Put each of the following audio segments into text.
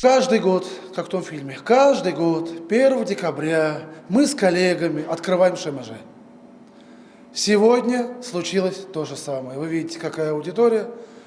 Каждый год, как в том фильме, каждый год, 1 декабря, мы с коллегами открываем ШМЖ. Сегодня случилось то же самое. Вы видите, какая аудитория.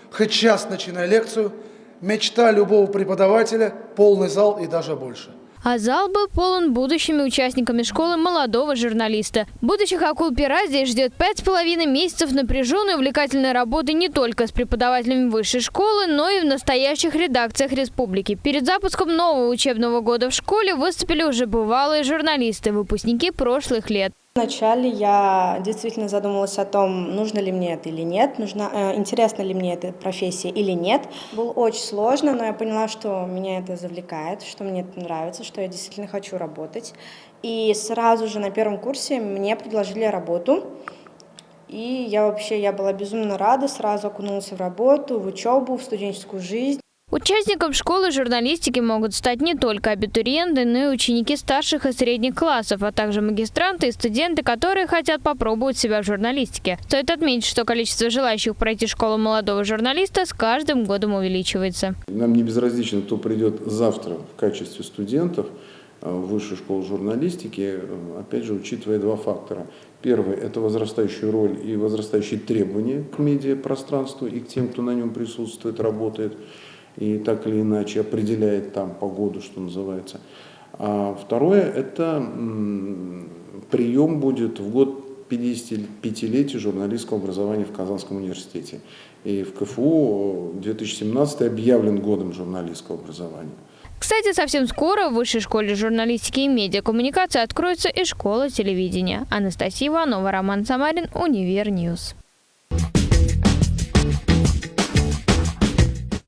Хоть час начиная лекцию, мечта любого преподавателя – полный зал и даже больше. А зал был полон будущими участниками школы молодого журналиста. Будущих акул пера здесь ждет пять с половиной месяцев напряженной увлекательной работы не только с преподавателями высшей школы, но и в настоящих редакциях республики. Перед запуском нового учебного года в школе выступили уже бывалые журналисты, выпускники прошлых лет. Вначале я действительно задумалась о том, нужно ли мне это или нет, нужна, э, интересна ли мне эта профессия или нет. Было очень сложно, но я поняла, что меня это завлекает, что мне это нравится, что я действительно хочу работать. И сразу же на первом курсе мне предложили работу. И я вообще я была безумно рада, сразу окунулась в работу, в учебу, в студенческую жизнь. Участником школы журналистики могут стать не только абитуриенты, но и ученики старших и средних классов, а также магистранты и студенты, которые хотят попробовать себя в журналистике. Стоит отметить, что количество желающих пройти школу молодого журналиста с каждым годом увеличивается. Нам не безразлично, кто придет завтра в качестве студентов э, в высшую школу журналистики, э, опять же, учитывая два фактора. Первый – это возрастающая роль и возрастающие требования к медиапространству и к тем, кто на нем присутствует, работает и так или иначе определяет там погоду, что называется. А второе – это прием будет в год 55-летия журналистского образования в Казанском университете. И в КФУ 2017 объявлен годом журналистского образования. Кстати, совсем скоро в Высшей школе журналистики и медиакоммуникации откроется и школа телевидения. Анастасия Иванова, Роман Самарин, UniverNews.